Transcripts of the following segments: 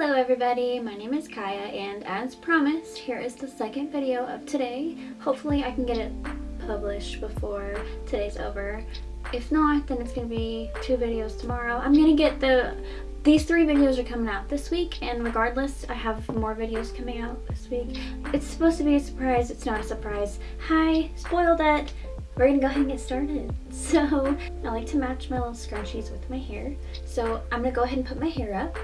Hello everybody, my name is Kaya and as promised, here is the second video of today. Hopefully I can get it published before today's over. If not, then it's going to be two videos tomorrow. I'm going to get the... These three videos are coming out this week and regardless, I have more videos coming out this week. It's supposed to be a surprise, it's not a surprise. Hi, spoiled it! we're gonna go ahead and get started. So I like to match my little scrunchies with my hair. So I'm gonna go ahead and put my hair up.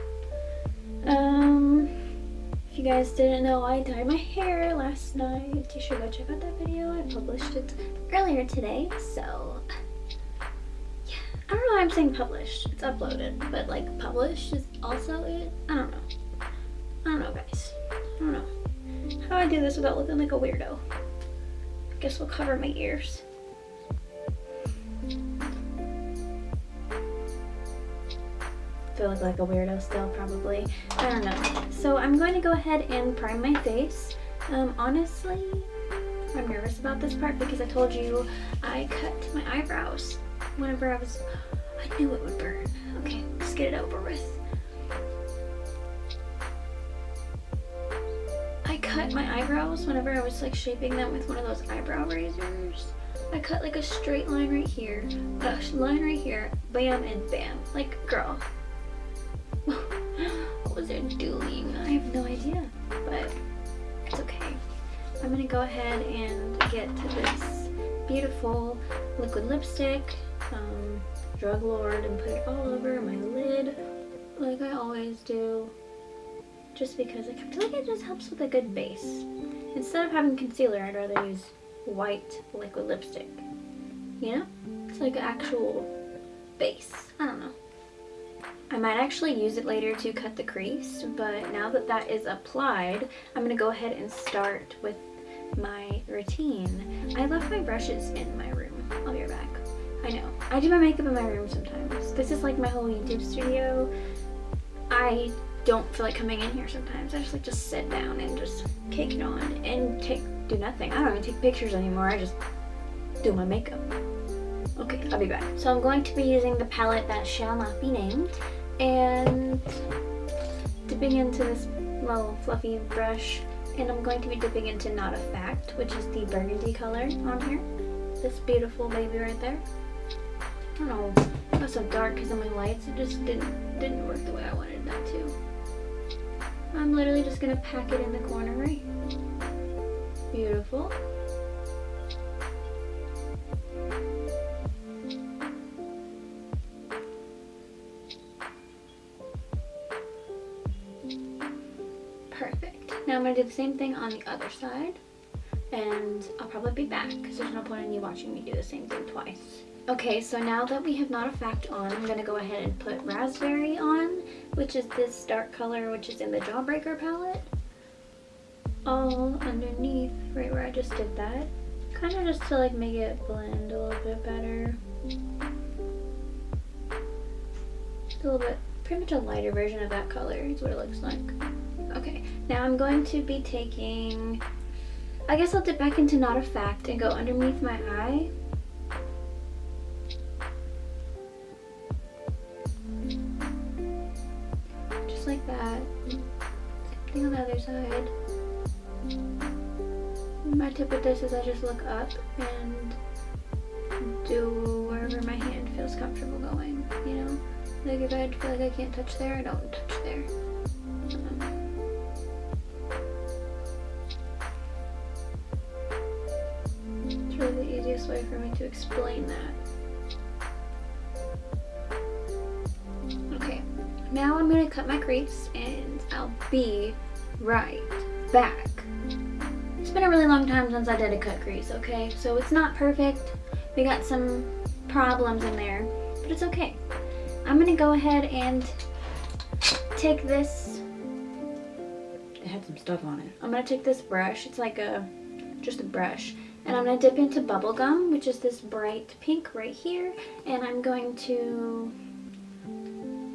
Um, if you guys didn't know, I dyed my hair last night. You should go check out that video. I published it earlier today. So yeah, I don't know why I'm saying published. It's uploaded, but like published is also it. I don't know. I don't know, guys. I don't know. How do I do this without looking like a weirdo? I guess we'll cover my ears. Feel like, a weirdo still probably. I don't know. So I'm going to go ahead and prime my face. Um, honestly, I'm nervous about this part because I told you I cut my eyebrows whenever I was, I knew it would burn. Okay, let's get it over with. I cut my eyebrows whenever I was like shaping them with one of those eyebrow razors. I cut like a straight line right here, a line right here, bam and bam. Like, girl, what was it doing? I have no idea, but it's okay. I'm gonna go ahead and get to this beautiful liquid lipstick, um, Drug Lord, and put it all over my lid like I always do. Just because I feel like it just helps with a good base. Instead of having concealer, I'd rather use white liquid lipstick. You know? It's like an actual base. I don't know. I might actually use it later to cut the crease, but now that that is applied, I'm going to go ahead and start with my routine. I left my brushes in my room. I'll be right back. I know. I do my makeup in my room sometimes. This is like my whole YouTube studio. I don't feel like coming in here sometimes. I just like to sit down and just kick it on and take do nothing. I don't even take pictures anymore. I just do my makeup. Okay, I'll be back. So I'm going to be using the palette that shall not be named and dipping into this little fluffy brush and I'm going to be dipping into Not a Fact, which is the burgundy color on here. This beautiful baby right there. I don't know, it so dark because of my lights, it just didn't, didn't work the way I wanted that to. I'm literally just going to pack it in the corner right Beautiful. Going to do the same thing on the other side. And I'll probably be back because there's no point in you watching me do the same thing twice. Okay, so now that we have Not a Fact on, I'm going to go ahead and put Raspberry on, which is this dark color, which is in the Jawbreaker palette. All underneath, right where I just did that. Kind of just to like make it blend a little bit better. a little bit, pretty much a lighter version of that color is what it looks like. Okay, now I'm going to be taking, I guess I'll dip back into Not a Fact and go underneath my eye. Just like that. Same thing on the other side. My tip with this is I just look up and do wherever my hand feels comfortable going, you know? Like if I feel like I can't touch there, I don't touch there. Easiest way for me to explain that. Okay, now I'm to cut my crease and I'll be right back. It's been a really long time since I did a cut crease, okay? So it's not perfect. We got some problems in there, but it's okay. I'm going to go ahead and take this it had some stuff on it. I'm going to take this brush. It's like a, just a brush. And I'm going to dip into Bubblegum, which is this bright pink right here. And I'm going to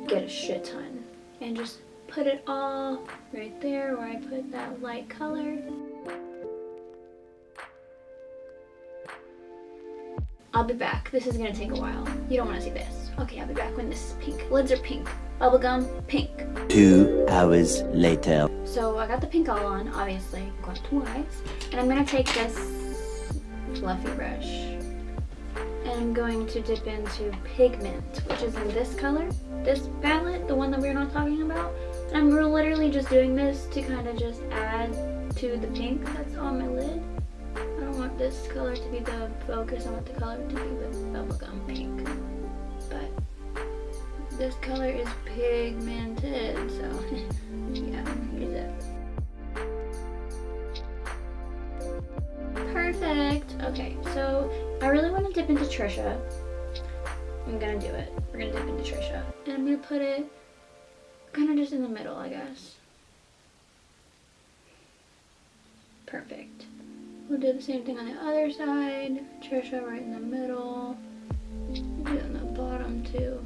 get a shit ton. And just put it all right there where I put that light color. I'll be back. This is going to take a while. You don't want to see this. Okay, I'll be back when this is pink. Lids are pink. bubblegum pink. Two hours later. So I got the pink all on, obviously, got two eyes. And I'm gonna take this fluffy brush and I'm going to dip into pigment, which is in this color, this palette, the one that we're not talking about. And I'm literally just doing this to kind of just add to the pink that's on my lid. I don't want this color to be the focus, I want the color to be the bubblegum pink. But this color is pigmented, so I really want to dip into Trisha. I'm gonna do it. We're gonna dip into Trisha. And I'm gonna put it kind of just in the middle, I guess. Perfect. We'll do the same thing on the other side. Trisha right in the middle. Do it on the bottom too.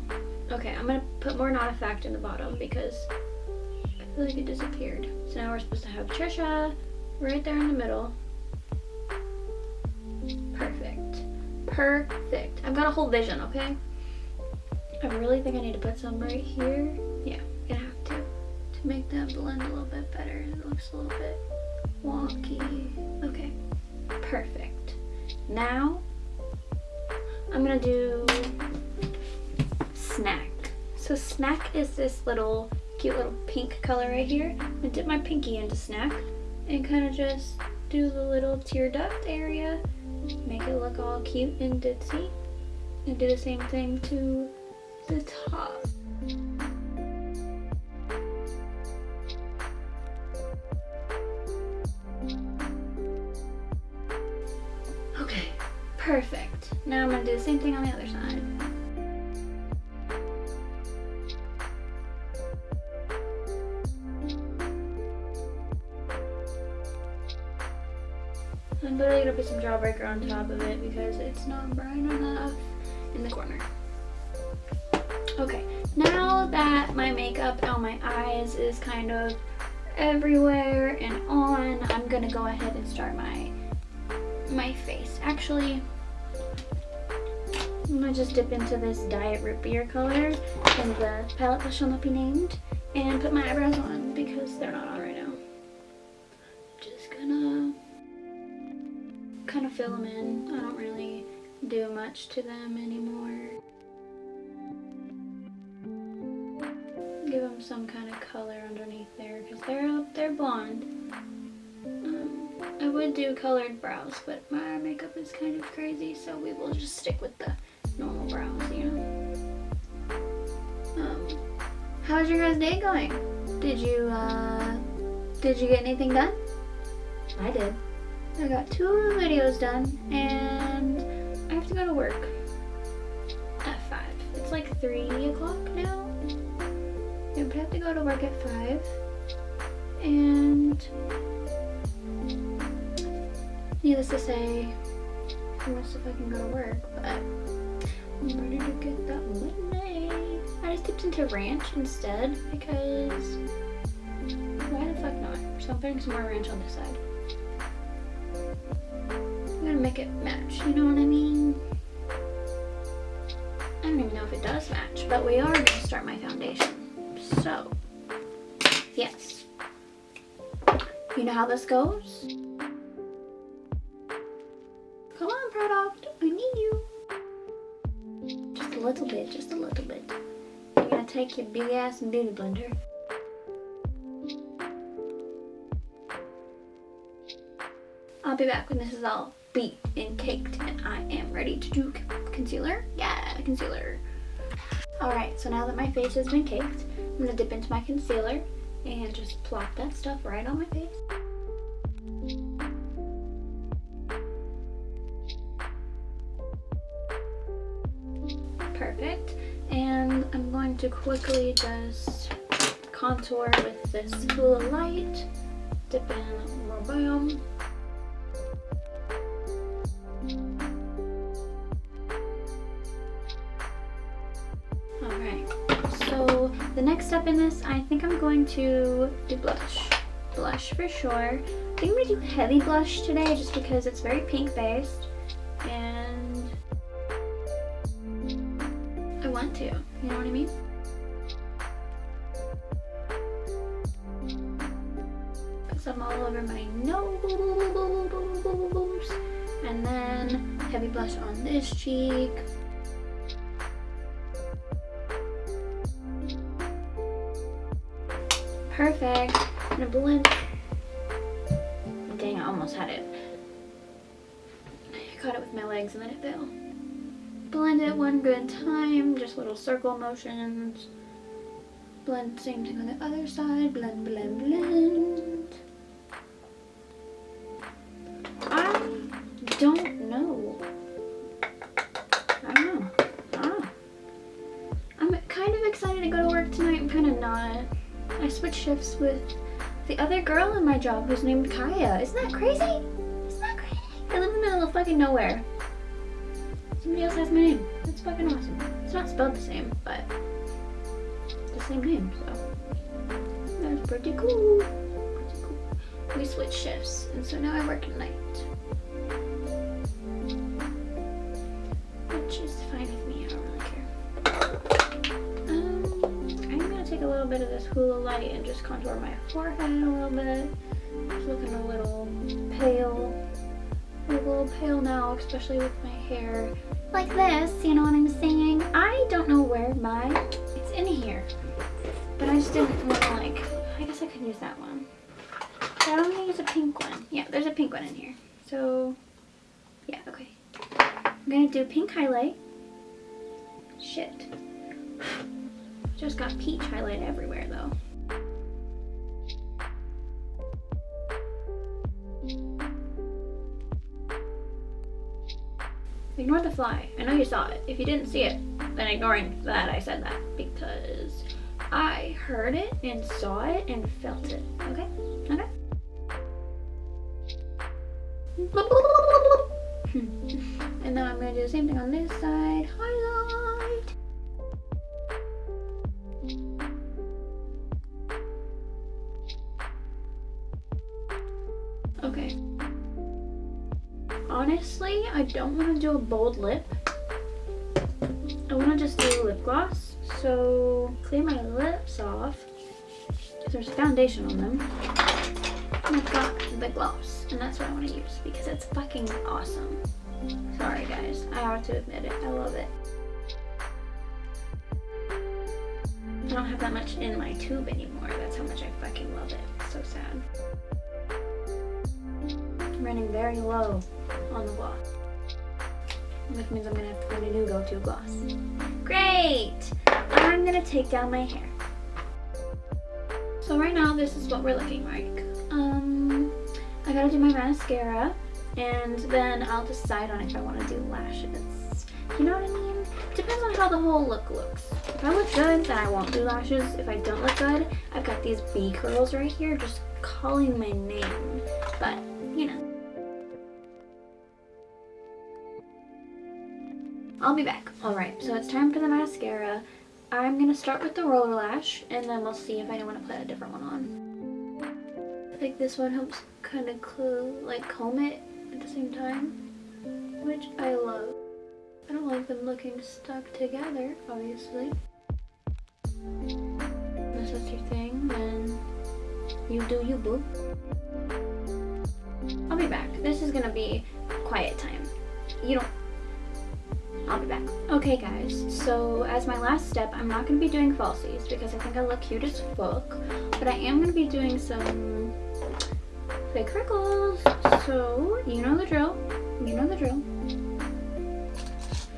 Okay, I'm gonna put more Not a Fact in the bottom because I feel like it disappeared. So now we're supposed to have Trisha right there in the middle. Perfect. Perfect. I've got a whole vision, okay? I really think I need to put some right here. Yeah, I'm gonna have to. To make that blend a little bit better. It looks a little bit wonky. Okay, perfect. Now, I'm gonna do snack. So snack is this little cute little pink color right here. I dip my pinky into snack and kind of just do the little tear duct area make it look all cute and ditzy. And do the same thing to the top. Okay perfect. Now I'm gonna do the same thing on the other side put some Jawbreaker on top of it because it's not bright enough in the corner. Okay, now that my makeup on my eyes is kind of everywhere and on, I'm gonna go ahead and start my my face. Actually, I'm gonna just dip into this Diet Root Beer color in the palette that shall not be named and put my eyebrows on because they're not on fill them in. I don't really do much to them anymore. Give them some kind of color underneath there because they're they're blonde. Um, I would do colored brows, but my makeup is kind of crazy, so we will just stick with the normal brows, you know. Um, how's your guys' day going? Did you uh, did you get anything done? I did. I got two videos done and I have to go to work at 5. It's like 3 o'clock now. Yeah, but I have to go to work at 5. And needless to say, don't know if I go to work, but I'm ready to get that money. I just dipped into ranch instead because why the fuck not? So I'm putting some more ranch on this side. It match, you know what I mean? I don't even know if it does match, but we are gonna start my foundation. So, yes. You know how this goes? Come on, product, I need you. Just a little bit, just a little bit. You're gonna take your big ass beauty blender I'll be back when this is all beat and caked and I am ready to do concealer. Yeah, concealer. Alright, so now that my face has been caked, I'm going to dip into my concealer and just plop that stuff right on my face. Perfect. And I'm going to quickly just contour with this Hoola Lite. Dip in more The next step in this, I think I'm going to do blush. Blush for sure. I think I'm going to do heavy blush today just because it's very pink based. And I want to, you know what I mean? Put some all over my nose. And then heavy blush on this cheek. Perfect. I'm gonna blend. Dang, I almost had it. I caught it with my legs and then it fell. Blend it one good time, just little circle motions. Blend, same thing on the other side. Blend, blend, blend. I switched shifts with the other girl in my job who's named Kaya. Isn't that crazy? Isn't that crazy? I live in the middle of fucking nowhere. Somebody else has my name. That's fucking awesome. It's not spelled the same, but the same name, so that's pretty cool. Pretty cool. We switched shifts, and so now I work at night. Bit of this Hoola Lite and just contour my forehead a little bit. It's looking a little pale. A little pale now, especially with my hair like this, you know what I'm saying? I don't know where my, it's in here, but I just didn't want to like, I guess I could use that one. But I don't want to use a pink one. Yeah, there's a pink one in here. So, yeah, okay. I'm going to do pink highlight. Shit. Just got peach highlight everywhere though. Ignore the fly. I know you saw it. If you didn't see it, then ignoring that I said that because I heard it and saw it and felt it. Okay? Okay? and now I'm going to do the same thing on this Okay. Honestly, I don't want to do a bold lip. I want to just do a lip gloss. So clean my lips off. There's foundation on them. And I've got the gloss. And that's what I want to use because it's fucking awesome. Sorry guys, I have to admit it. I love it. I don't have that much in my tube anymore. That's how much I fucking love it. Running very low on the gloss. Which means I'm gonna have to find a new go-to gloss. Great! I'm gonna take down my hair. So right now this is what we're looking like. Um, I gotta do my mascara and then I'll decide on if I want to do lashes. You know what I mean? Depends on how the whole look looks. If I look good, then I won't do lashes. If I don't look good, I've got these B curls right here just calling my name. But, you know. I'll be back. Alright, so it's time for the mascara. I'm going to start with the roller lash, and then we'll see if I don't want to put a different one on. Like this one helps kind of like comb it at the same time, which I love. I don't like them looking stuck together, obviously. Unless that's your thing, then you do you, boo. I'll be back. This is gonna be quiet time. You don't I'll be back. Okay guys, so as my last step, I'm not going to be doing falsies because I think I look cute as fuck, but I am going to be doing some fake freckles. So, you know the drill. You know the drill.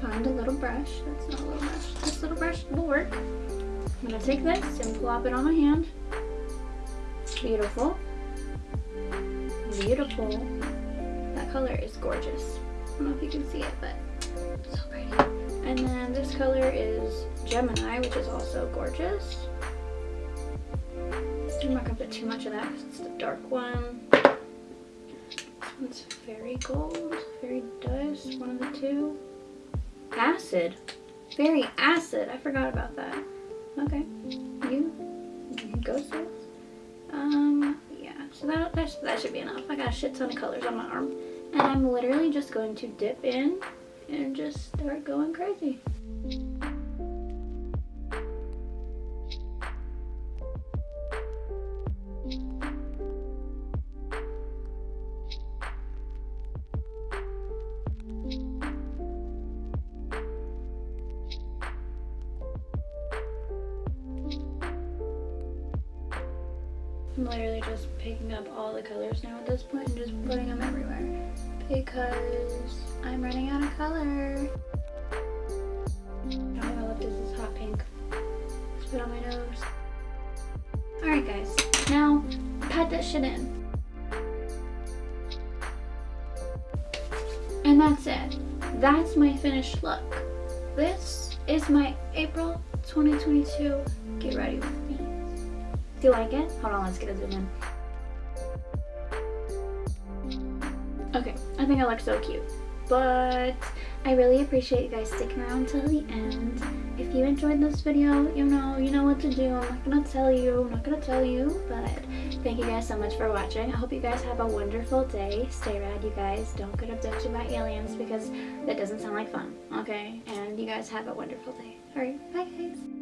Find a little brush. That's not a little brush. This little brush will work. I'm going to take this and plop it on my hand. Beautiful. Beautiful. That color is gorgeous. I don't know if you can see it, but And then this color is Gemini, which is also gorgeous. I'm not gonna put too much of that because it's the dark one. One's very gold, very dust, one of the two. Acid. Very acid. I forgot about that. Okay. You, you go sis. Um, yeah. So that, that, that should be enough. I got a shit ton of colors on my arm. And I'm literally just going to dip in and just start going crazy. I'm literally just picking up all the colors now at this point and just putting them everywhere because I'm running out of color. Oh, my lip is hot pink. Spit on my nose. Alright guys, now pat that shit in. And that's it. That's my finished look. This is my April 2022 Get Ready With Me. Do you like it? Hold on, let's get a zoom in. Okay, I think I look so cute. But I really appreciate you guys sticking around till the end. If you enjoyed this video, you know, you know what to do. I'm not gonna tell you, I'm not gonna tell you, but thank you guys so much for watching. I hope you guys have a wonderful day. Stay rad, you guys. Don't get abducted by aliens because that doesn't sound like fun, okay? And you guys have a wonderful day. Alright, bye guys.